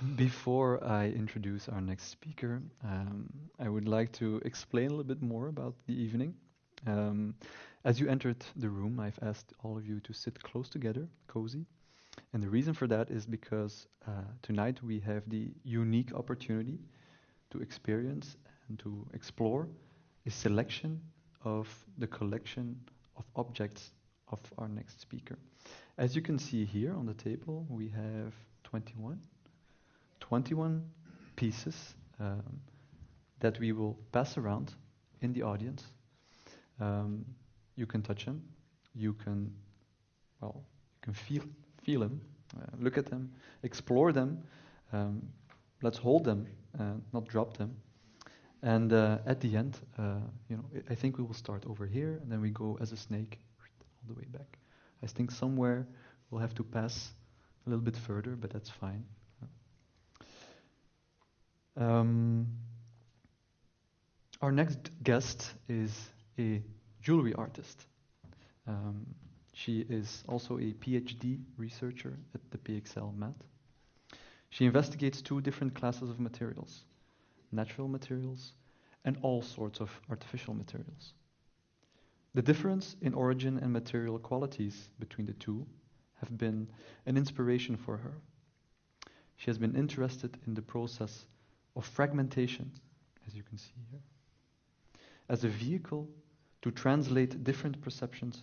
Before I introduce our next speaker, um, I would like to explain a little bit more about the evening. Um, as you entered the room, I've asked all of you to sit close together, cozy. And the reason for that is because uh, tonight we have the unique opportunity to experience and to explore a selection of the collection of objects of our next speaker. As you can see here on the table, we have 21 21 pieces um, that we will pass around in the audience. Um, you can touch them. You can, well, you can feel feel them, uh, look at them, explore them. Um, let's hold them, uh, not drop them. And uh, at the end, uh, you know, I think we will start over here, and then we go as a snake all the way back. I think somewhere we'll have to pass a little bit further, but that's fine. Um, our next guest is a jewelry artist. Um, she is also a PhD researcher at the PXL MAD. She investigates two different classes of materials natural materials and all sorts of artificial materials. The difference in origin and material qualities between the two have been an inspiration for her. She has been interested in the process of fragmentation, as you can see here, as a vehicle to translate different perceptions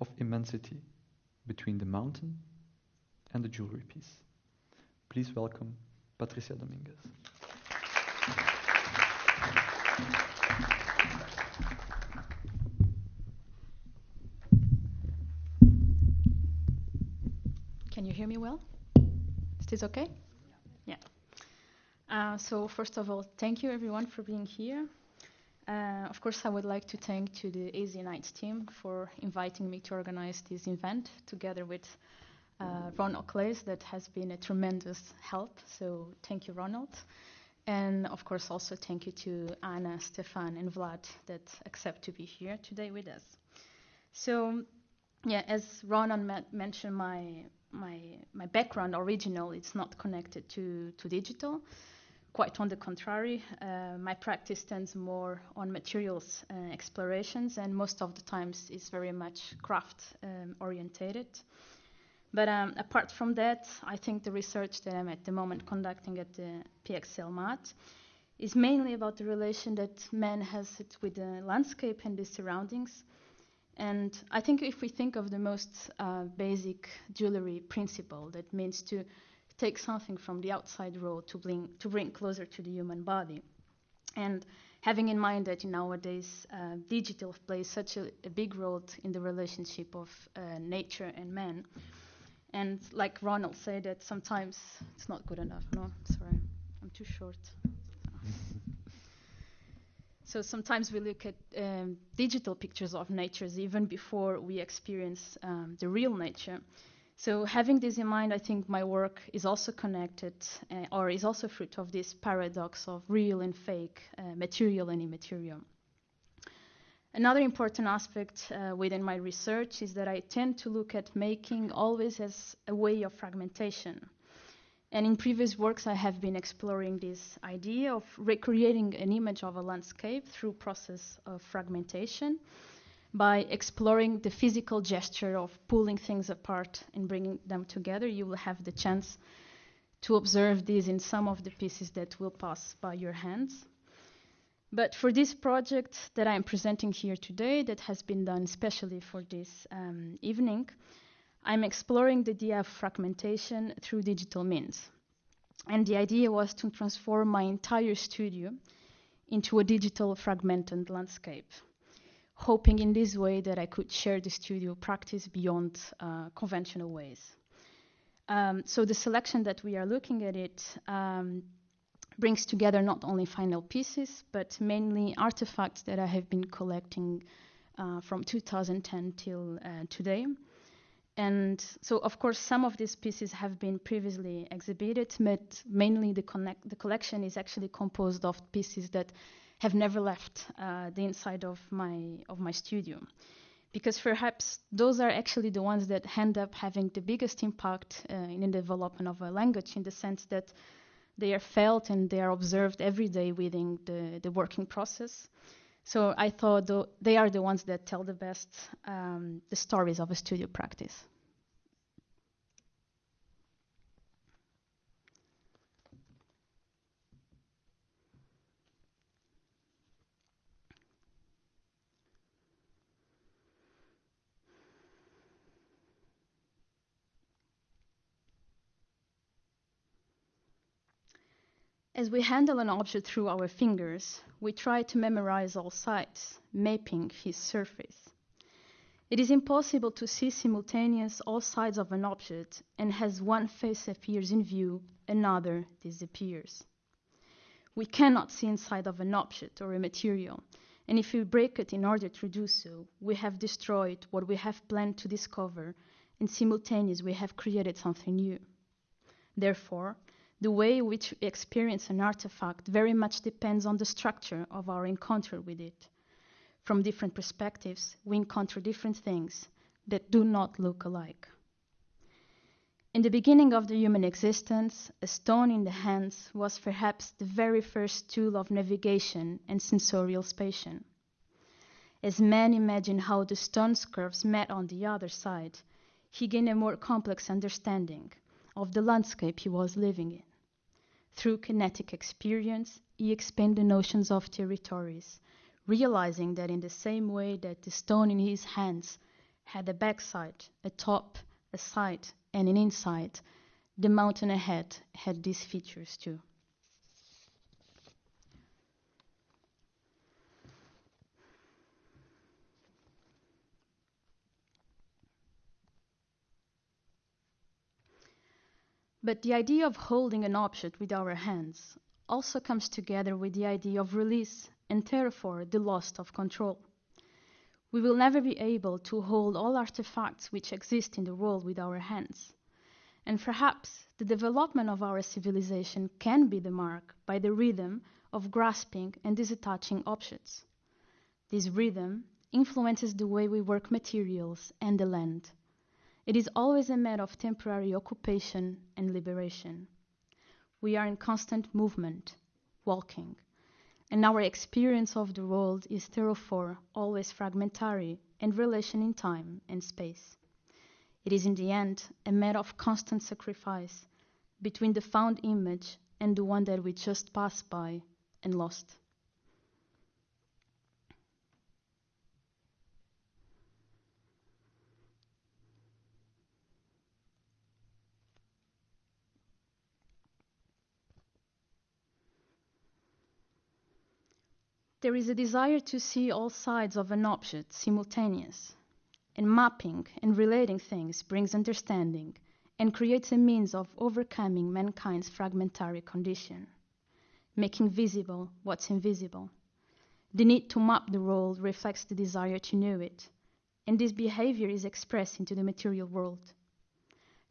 of immensity between the mountain and the jewelry piece. Please welcome Patricia Domingues. Can you hear me well? Is this okay? Uh, so first of all, thank you everyone for being here. Uh, of course, I would like to thank to the AsiaNights team for inviting me to organize this event together with uh, Ronald Claes that has been a tremendous help. So thank you, Ronald. And of course, also thank you to Anna, Stefan, and Vlad that accept to be here today with us. So, yeah, as Ronald ma- mentioned, my my my background original it's not connected to to digital. Quite on the contrary, uh, my practice tends more on materials uh, explorations, and most of the times is very much craft um, orientated. But um, apart from that, I think the research that I'm at the moment conducting at the PXL MAD is mainly about the relation that man has it with the landscape and the surroundings. And I think if we think of the most uh, basic jewelry principle, that means to take something from the outside world to bring, to bring closer to the human body. And having in mind that nowadays uh, digital plays such a, a, big role in the relationship of uh, nature and man. And like Ronald said, that sometimes it's not good enough. No, sorry, I'm too short. so sometimes we look at um, digital pictures of natures even before we experience um, the real nature. So having this in mind, I think my work is also connected, uh, or is also fruit of this paradox of real and fake, uh, material and immaterial. Another important aspect uh, within my research is that I tend to look at making always as a way of fragmentation. And in previous works, I have been exploring this idea of recreating an image of a landscape through process of fragmentation by exploring the physical gesture of pulling things apart and bringing them together. You will have the chance to observe this in some of the pieces that will pass by your hands. But for this project that I'm presenting here today, that has been done especially for this um, evening, I'm exploring the idea of fragmentation through digital means. And the idea was to transform my entire studio into a digital fragmented landscape, hoping in this way that I could share the studio practice beyond uh, conventional ways. Um, so the selection that we are looking at it um, brings together not only final pieces, but mainly artifacts that I have been collecting uh, from 2010 till uh, today. And so, of course, some of these pieces have been previously exhibited, but mainly the, connect- the collection is actually composed of pieces that have never left uh, the inside of my of my studio, because perhaps those are actually the ones that end up having the biggest impact uh, in the development of a language, in the sense that They are felt and they are observed every day within the, the working process. So I thought they are the ones that tell the best um, the stories of a studio practice. As we handle an object through our fingers, we try to memorize all sides, mapping his surface. It is impossible to see simultaneous all sides of an object, and as one face appears in view, another disappears. We cannot see inside of an object or a material, and if we break it in order to do so, we have destroyed what we have planned to discover, and simultaneously we have created something new. Therefore, the way in which we experience an artifact very much depends on the structure of our encounter with it. From different perspectives, we encounter different things that do not look alike. In the beginning of the human existence, a stone in the hands was perhaps the very first tool of navigation and sensorial spatial. As man imagined how the stone's curves met on the other side, he gained a more complex understanding of the landscape he was living in. Through kinetic experience, he expanded the notions of territories, realizing that in the same way that the stone in his hands had a backside, a top, a side, and an inside, the mountain ahead had these features too. But the idea of holding an object with our hands also comes together with the idea of release and therefore the loss of control. We will never be able to hold all artifacts which exist in the world with our hands. And perhaps the development of our civilization can be the mark by the rhythm of grasping and disattaching objects. This rhythm influences the way we work materials and the land. It is always a matter of temporary occupation and liberation. We are in constant movement, walking, and our experience of the world is therefore always fragmentary and relation in time and space. It is in the end a matter of constant sacrifice between the found image and the one that we just passed by and lost. There is a desire to see all sides of an object simultaneous, and mapping and relating things brings understanding and creates a means of overcoming mankind's fragmentary condition, making visible what's invisible. The need to map the world reflects the desire to know it, and this behavior is expressed into the material world.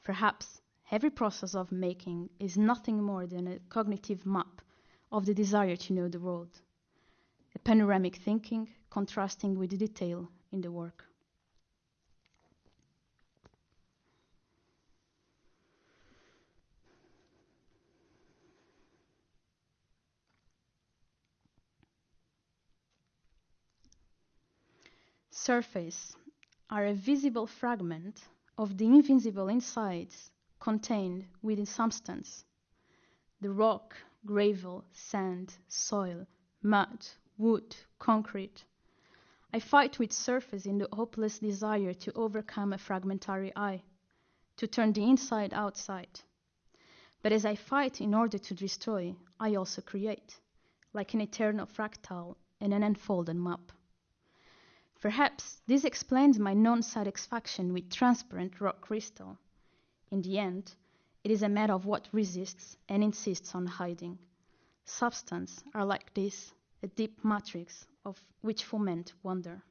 Perhaps every process of making is nothing more than a cognitive map of the desire to know the world a panoramic thinking contrasting with the detail in the work. Surface are a visible fragment of the invisible insides contained within substance. The rock, gravel, sand, soil, mud, wood, concrete. I fight with surface in the hopeless desire to overcome a fragmentary I, to turn the inside outside. But as I fight in order to destroy, I also create, like an eternal fractal in an unfolded map. Perhaps this explains my non satisfaction with transparent rock crystal. In the end, it is a matter of what resists and insists on hiding. Substance are like this a deep matrix of which foment wonder.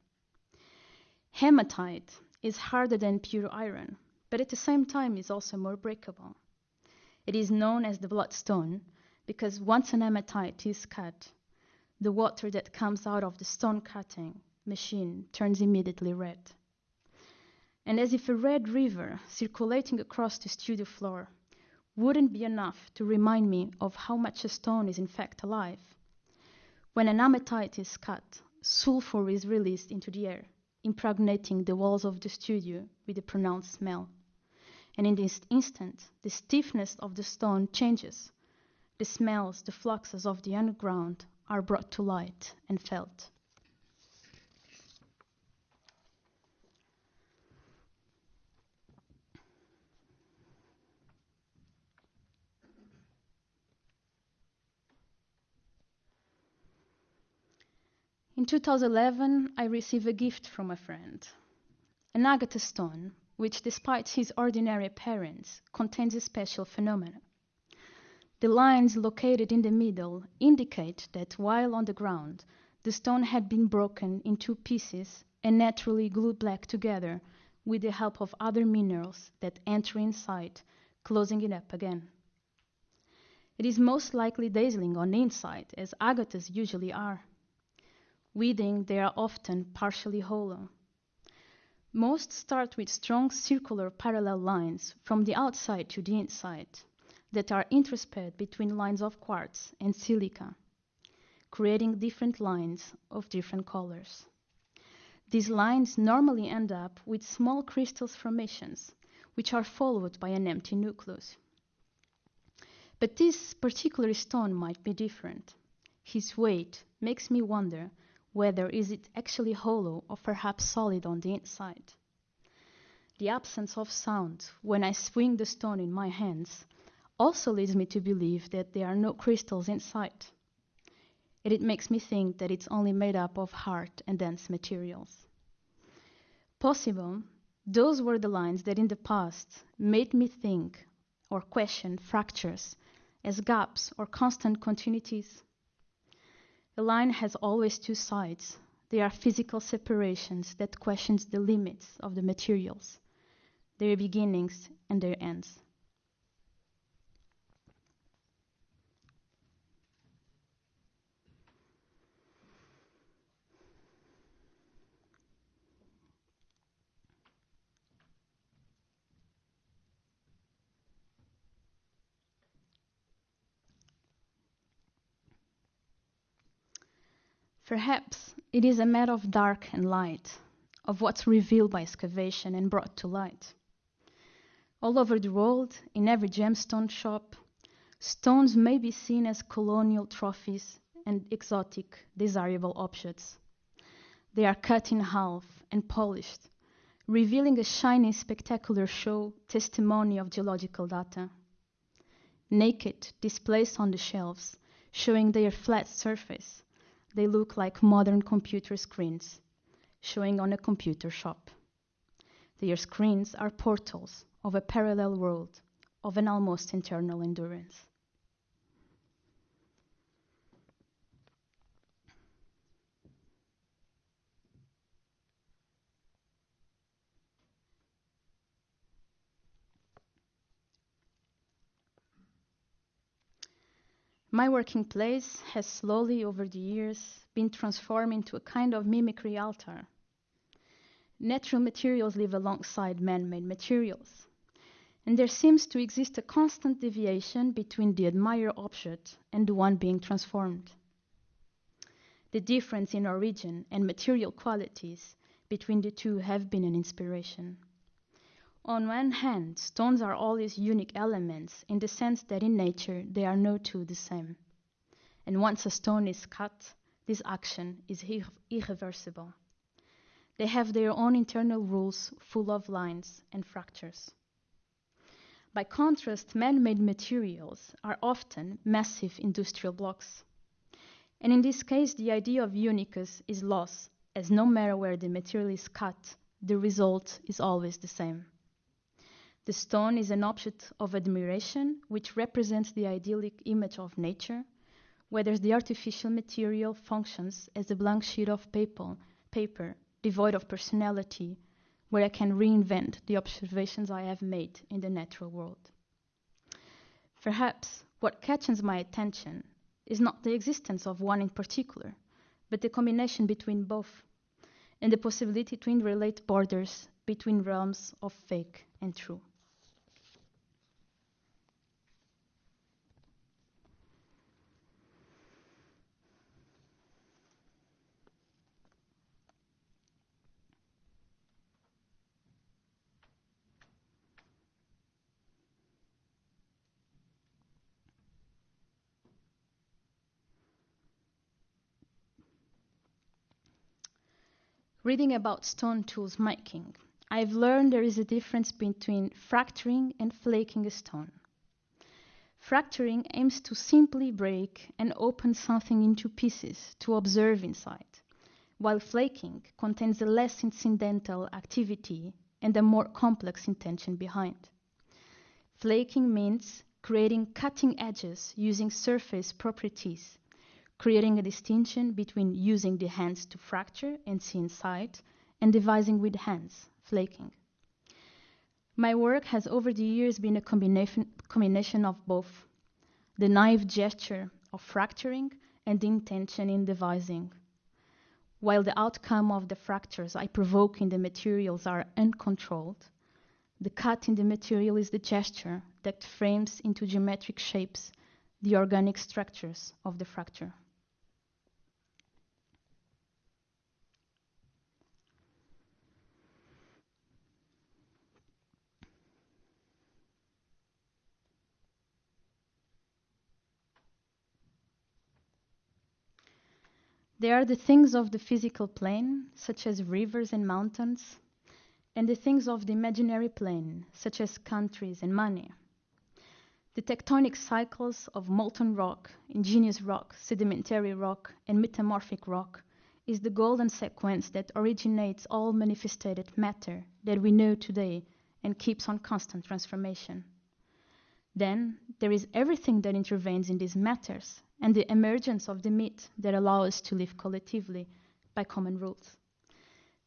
Hematite is harder than pure iron, but at the same time is also more breakable. It is known as the bloodstone because once an hematite is cut, the water that comes out of the stone cutting machine turns immediately red. And as if a red river circulating across the studio floor, wouldn't be enough to remind me of how much a stone is in fact alive. When an amethyst is cut, sulfur is released into the air, impregnating the walls of the studio with a pronounced smell. And in this instant, the stiffness of the stone changes. The smells, the fluxes of the underground are brought to light and felt. In 2011, I received a gift from a friend an agate stone, which, despite its ordinary appearance, contains a special phenomenon. The lines located in the middle indicate that while on the ground, the stone had been broken in two pieces and naturally glued back together with the help of other minerals that enter inside, closing it up again. It is most likely dazzling on the inside, as agates usually are. Within, they are often partially hollow. Most start with strong circular parallel lines from the outside to the inside that are interspaced between lines of quartz and silica, creating different lines of different colors. These lines normally end up with small crystal formations, which are followed by an empty nucleus. But this particular stone might be different. His weight makes me wonder whether is it actually hollow or perhaps solid on the inside. The absence of sound when I swing the stone in my hands also leads me to believe that there are no crystals inside. And it makes me think that it's only made up of hard and dense materials. Possible, those were the lines that in the past made me think or question fractures as gaps or constant continuities. A line has always two sides. They are physical separations that questions the limits of the materials, their beginnings and their ends. Perhaps it is a matter of dark and light, of what's revealed by excavation and brought to light. All over the world, in every gemstone shop, stones may be seen as colonial trophies and exotic, desirable objects. They are cut in half and polished, revealing a shiny, spectacular show testimony of geological data. Naked, displaced on the shelves, showing their flat surface, they look like modern computer screens showing on a computer shop. Their screens are portals of a parallel world of an almost internal endurance. My working place has slowly over the years been transformed into a kind of mimicry altar. Natural materials live alongside man made materials, and there seems to exist a constant deviation between the admired object and the one being transformed. The difference in origin and material qualities between the two have been an inspiration. On one hand, stones are always unique elements in the sense that in nature they are no two the same. And once a stone is cut, this action is irre- irreversible. They have their own internal rules full of lines and fractures. By contrast, man made materials are often massive industrial blocks. And in this case, the idea of uniqueness is lost, as no matter where the material is cut, the result is always the same. The stone is an object of admiration which represents the idyllic image of nature, whether the artificial material functions as a blank sheet of paper, paper devoid of personality, where I can reinvent the observations I have made in the natural world. Perhaps what catches my attention is not the existence of one in particular, but the combination between both, and the possibility to interrelate borders between realms of fake and true. Reading about stone tools making, I've learned there is a difference between fracturing and flaking a stone. Fracturing aims to simply break and open something into pieces to observe inside, while flaking contains a less incidental activity and a more complex intention behind. Flaking means creating cutting edges using surface properties, creating a distinction between using the hands to fracture and see inside and devising with hands, flaking. My work has over the years been a combination, combination of both the naive gesture of fracturing and the intention in devising. While the outcome of the fractures I provoke in the materials are uncontrolled, the cut in the material is the gesture that frames into geometric shapes the organic structures of the fracture. There are the things of the physical plane, such as rivers and mountains, and the things of the imaginary plane, such as countries and money. The tectonic cycles of molten rock, igneous rock, sedimentary rock, and metamorphic rock is the golden sequence that originates all manifested matter that we know today and keeps on constant transformation. Then there is everything that intervenes in these matters and the emergence of the myth that allow us to live collectively by common rules.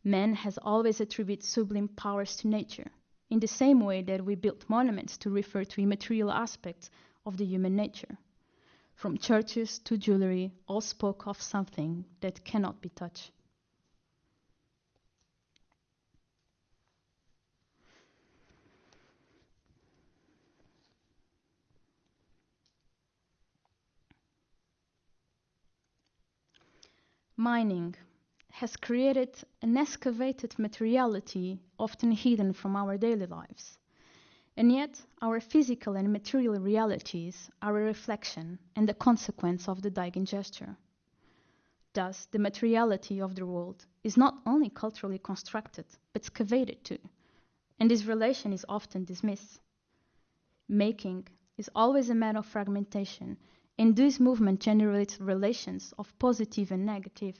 Man has always attributed sublime powers to nature, in the same way that we built monuments to refer to immaterial aspects of the human nature. From churches to jewelry, all spoke of something that cannot be touched. Mining has created an excavated materiality often hidden from our daily lives. And yet, our physical and material realities are a reflection and a consequence of the digging gesture. Thus, the materiality of the world is not only culturally constructed, but excavated too, and this relation is often dismissed. Making is always a matter of fragmentation and this movement generates relations of positive and negative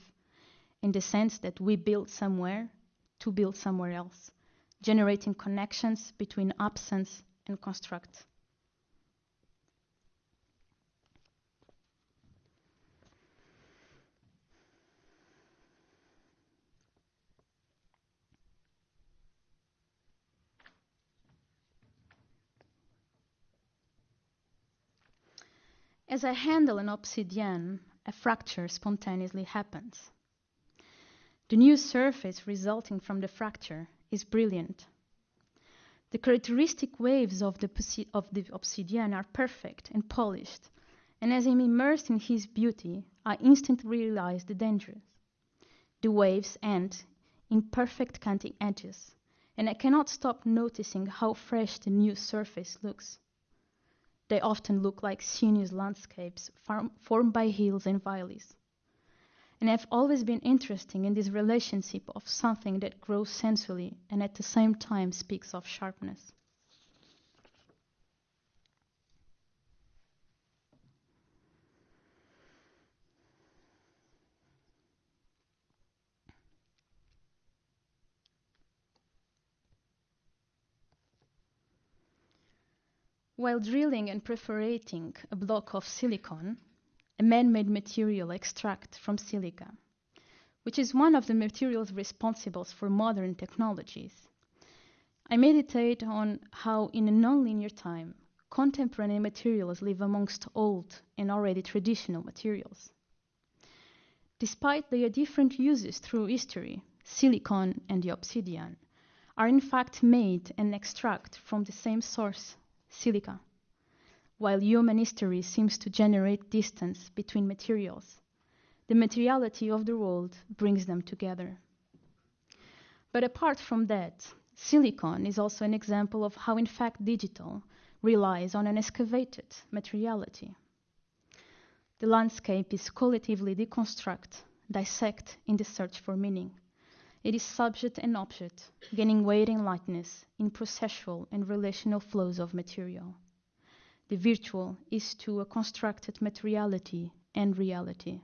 in the sense that we build somewhere to build somewhere else, generating connections between absence and construct. As I handle an obsidian, a fracture spontaneously happens. The new surface resulting from the fracture is brilliant. The characteristic waves of the, of the obsidian are perfect and polished, and as I'm immersed in his beauty, I instantly realize the danger. The waves end in perfect cutting edges, and I cannot stop noticing how fresh the new surface looks. They often look like sinuous landscapes form, formed by hills and valleys. And I've always been interested in this relationship of something that grows sensually and at the same time speaks of sharpness. While drilling and perforating a block of silicon, a man-made material extract from silica, which is one of the materials responsible for modern technologies, I meditate on how in a nonlinear time, contemporary materials live amongst old and already traditional materials. Despite their different uses through history, silicon and the obsidian are in fact made and extract from the same source silica, while human history seems to generate distance between materials. The materiality of the world brings them together. But apart from that, silicon is also an example of how, in fact, digital relies on an excavated materiality. The landscape is collectively deconstruct, dissect in the search for meaning. It is subject and object, gaining weight and lightness in processual and relational flows of material. The virtual is to a constructed materiality and reality.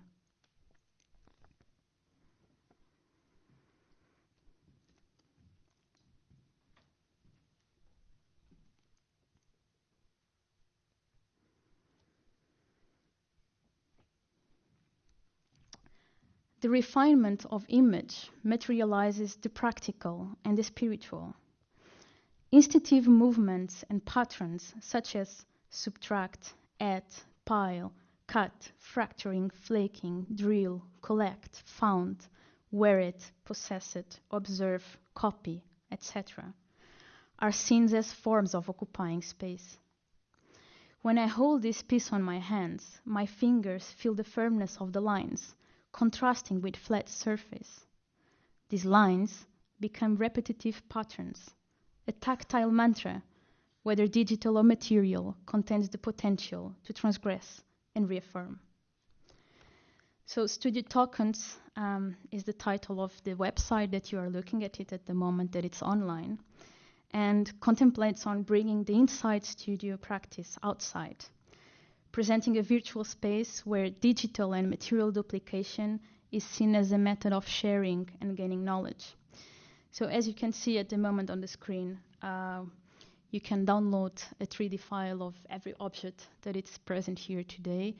The refinement of image materializes the practical and the spiritual. Instinctive movements and patterns such as subtract, add, pile, cut, fracturing, flaking, drill, collect, found, wear it, possess it, observe, copy, etc., are seen as forms of occupying space. When I hold this piece on my hands, my fingers feel the firmness of the lines contrasting with flat surface. These lines become repetitive patterns. A tactile mantra, whether digital or material, contains the potential to transgress and reaffirm. So, Studio Tokens um, is the title of the website that you are looking at it at the moment that it's online, and contemplates on bringing the inside studio practice outside presenting a virtual space where digital and material duplication is seen as a method of sharing and gaining knowledge. So as you can see at the moment on the screen, uh, you can download a 3D file of every object that is present here today.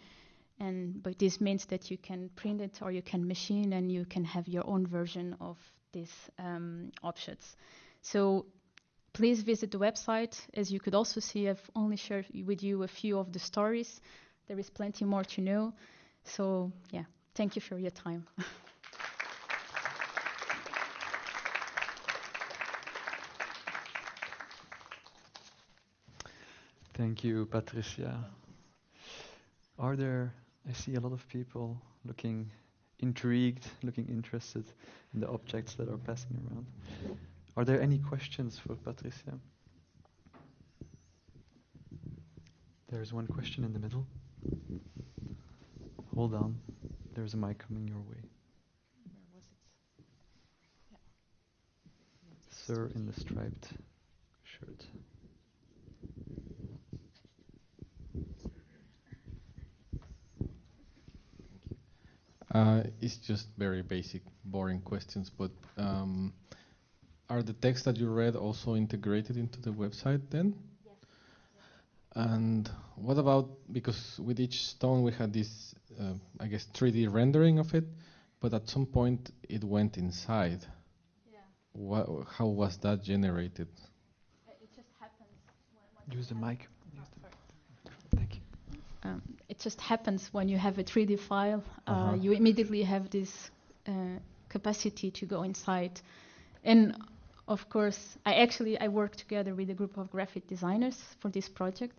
And but this means that you can print it or you can machine and you can have your own version of these um, objects. So please visit the website. As you could also see, I've only shared with you a few of the stories. There is plenty more to know. So, yeah, thank you for your time. Thank you, Patricia. Are there, I see a lot of people looking intrigued, looking interested in the objects that are passing around. Are there any questions for Patricia? There's one question in the middle. Hold on. There's a mic coming your way. Where was it? Yeah. Sir in the striped shirt. Uh, it's just very basic, boring questions, but um, are the texts that you read also integrated into the website then? Yes. And what about because with each stone we had this, uh, I guess, 3D rendering of it, but at some point it went inside. Yeah. What, how was that generated? It just happens. When, Use the mic. Oh, Thank you. Um, it just happens when you have a 3D file, uh, Uh-huh. you immediately have this uh, capacity to go inside. And of course, I actually I worked together with a group of graphic designers for this project.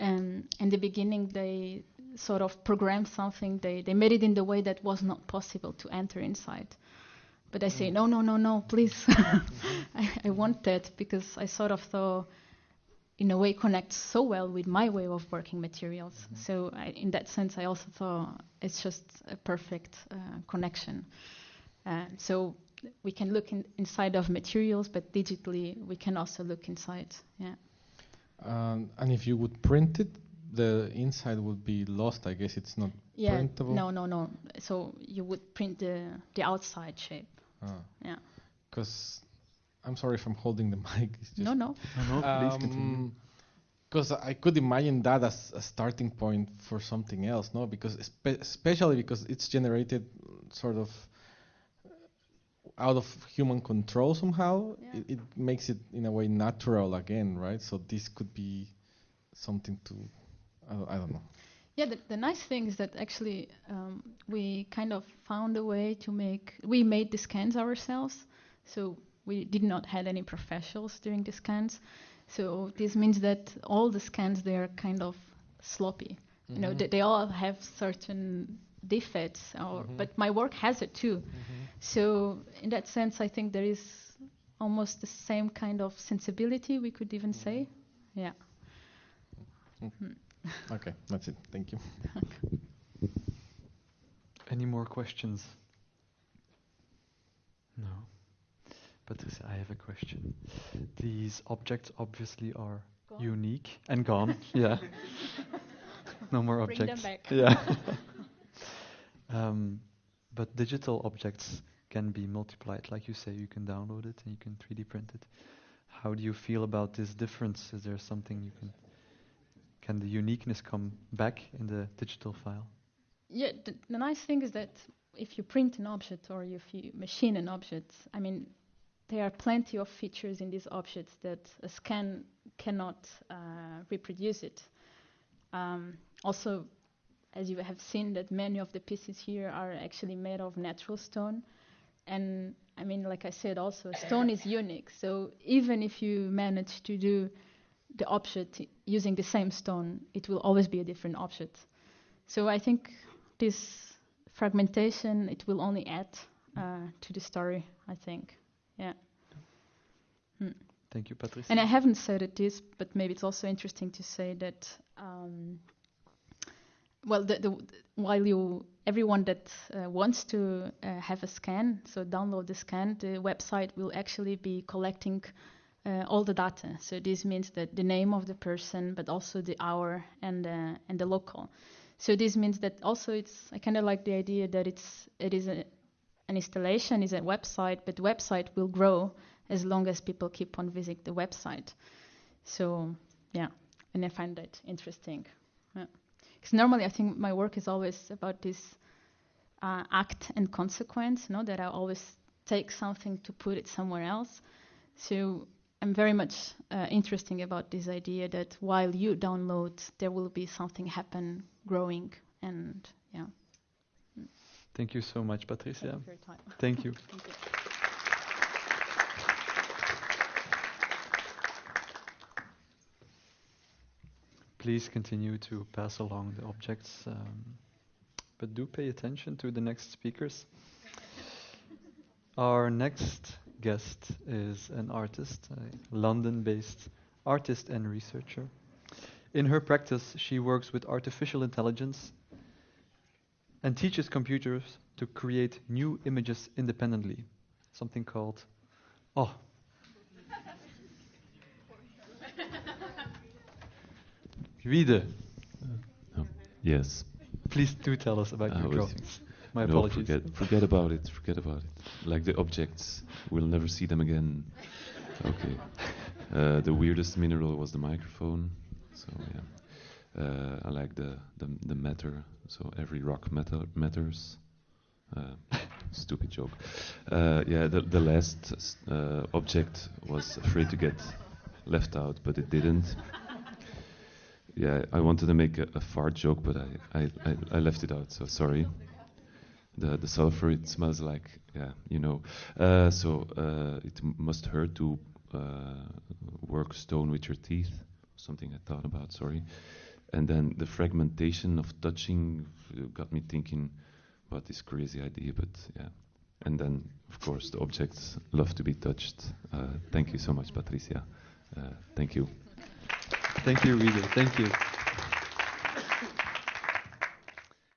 Um, in the beginning, they sort of programmed something. They they made it in the way that was not possible to enter inside. But I say no, no, no, no, please. I, I want that because I sort of thought in a way connects so well with my way of working materials. So I, in that sense, I also thought it's just a perfect uh, connection. Uh, so we can look in, inside of materials, but digitally we can also look inside. Yeah. Um, and if you would print it, the inside would be lost. I guess it's not Yeah. printable. No, no, no. So you would print the the outside shape. Yeah. Because I'm sorry if I'm holding the mic. It's just No, no. No, no, please continue. Because I could imagine that as a starting point for something else, no? Because espe- especially because it's generated sort of out of human control somehow, Yeah. it, it makes it in a way natural again, right? So this could be something to, I don't, I don't know. Yeah, the, the nice thing is that actually um, we kind of found a way to make. We made the scans ourselves, so we did not had any professionals doing the scans. So this means that all the scans they are kind of sloppy. You know, Mhm. they, they all have certain defects, or Mhm. but my work has it too. Mm-hmm. So in that sense, I think there is almost the same kind of sensibility. We could even mm-hmm. say, yeah. Mm-hmm. Hmm. Okay, that's it. Thank you. Any more questions? No. But I have a question. These objects obviously are Gone. unique and gone. yeah. no more Bring them objects. back. Yeah. Um, but digital objects can be multiplied, like you say. You can download it and you can 3D print it. How do you feel about this difference? Is there something you can? Can the uniqueness come back in the digital file? Yeah, the, the nice thing is that if you print an object or if you machine an object, I mean, there are plenty of features in these objects that a scan cannot uh, reproduce it. Um, also, as you have seen, that many of the pieces here are actually made of natural stone, and I mean, like I said, also stone is unique. So even if you manage to do the object using the same stone, it will always be a different object. So I think this fragmentation it will only add uh, to the story. I think, yeah. Thank you, Patricia. And I haven't said it this, but maybe it's also interesting to say that. Um, well, the, the, while you everyone that uh, wants to uh, have a scan, so download the scan, the website will actually be collecting uh, all the data. So this means that the name of the person, but also the hour and uh, and the local. So this means that also it's I kind of like the idea that it's it is a, an installation, is a website, but the website will grow as long as people keep on visiting the website. So yeah, and I find that interesting. Because normally I think my work is always about this uh, act and consequence, you know, that I always take something to put it somewhere else. So I'm very much uh, interested about this idea that while you download, there will be something happen, growing, and yeah. Thank you so much, Patricia. Thank you for your time. Thank you. Please continue to pass along the objects, um, but do pay attention to the next speakers. Our next guest is an artist, a London based artist and researcher. In her practice, she works with artificial intelligence and teaches computers to create new images independently, something called Oh. Wiede, Yes. please do tell us about I your drawings. My no, apologies. forget, forget about it. Forget about it. Like the objects, we'll never see them again. Okay. Uh, the weirdest mineral was the microphone. So yeah. Uh, I like the, the the matter. So every rock matter matters. Uh, stupid joke. Uh, yeah. The the last uh, object was afraid to get left out, but it didn't. Yeah, I wanted to make a, a fart joke, but I, I, I, I left it out. So sorry. The the sulfur it smells like yeah you know. Uh, so uh, it must hurt to uh, work stone with your teeth. Something I thought about sorry. And then the fragmentation of touching got me thinking about this crazy idea but yeah. And then of course the objects love to be touched. Uh, thank you so much Patricia. Uh, thank you Thank you, Wiede. Thank you.